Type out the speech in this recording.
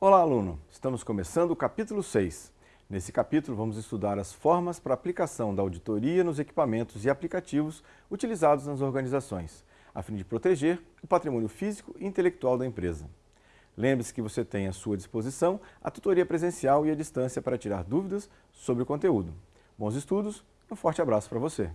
Olá, aluno! Estamos começando o capítulo 6. Nesse capítulo, vamos estudar as formas para aplicação da auditoria nos equipamentos e aplicativos utilizados nas organizações, a fim de proteger o patrimônio físico e intelectual da empresa. Lembre-se que você tem à sua disposição a tutoria presencial e à distância para tirar dúvidas sobre o conteúdo. Bons estudos, um forte abraço para você!